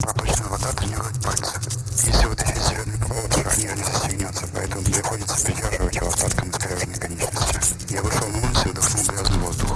Проточная вода тренирует пальцы. Если вытащить зеленый провод, ранее не застегнется, поэтому приходится придерживать его остатком искореженной конечности. Я вышел на улицу и вдохнул грязный воздух.